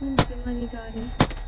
हम्म, मैं मरी जा रही।